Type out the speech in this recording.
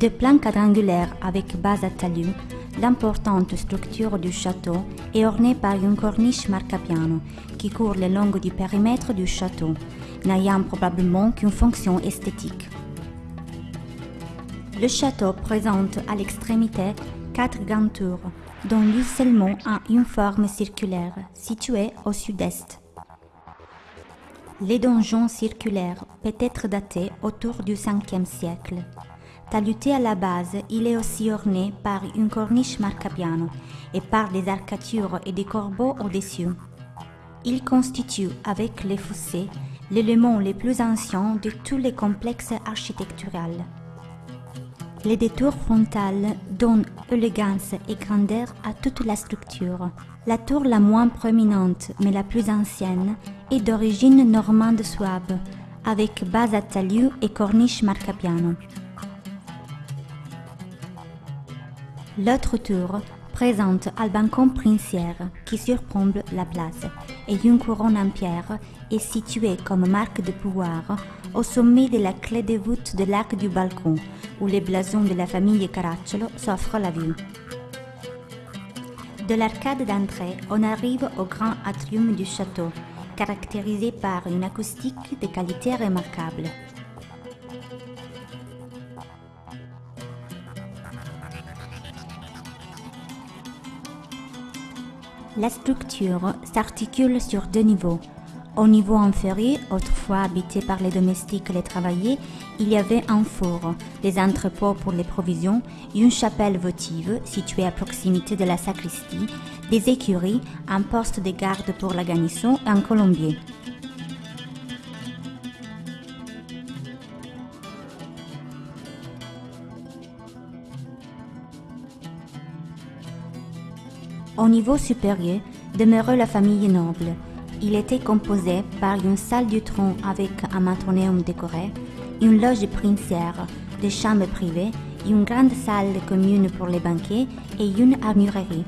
De plan quadrangulaire avec base à talus, l'importante structure du château est ornée par une corniche marcapiano qui court le long du périmètre du château, n'ayant probablement qu'une fonction esthétique. Le château présente à l'extrémité quatre grandes tours, dont l'une seulement a une forme circulaire, située au sud-est. Les donjons circulaires peut être datés autour du 5e siècle. Taluté à la base, il est aussi orné par une corniche marcapiano et par des arcatures et des corbeaux au-dessus. Il constitue, avec les fossés, l'élément le plus ancien de tous les complexes architecturaux. Les détours frontales donnent élégance et grandeur à toute la structure. La tour la moins prominente, mais la plus ancienne, est d'origine normande suave, avec base à talus et corniche marcapiano. L'autre tour présente un balcon princière qui surplombe la place et une couronne en pierre est située comme marque de pouvoir au sommet de la clé de voûte de l'arc du balcon où les blasons de la famille Caracciolo s'offrent la vue. De l'arcade d'entrée, on arrive au grand atrium du château, caractérisé par une acoustique de qualité remarquable. La structure s'articule sur deux niveaux. Au niveau inférieur, autrefois habité par les domestiques et les travailleurs, il y avait un four, des entrepôts pour les provisions, une chapelle votive située à proximité de la sacristie, des écuries, un poste de garde pour la garnison et un colombier. Au niveau supérieur demeurait la famille noble. Il était composé par une salle du trône avec un matronéum décoré, une loge princière, des chambres privées, une grande salle commune pour les banquets et une armurerie.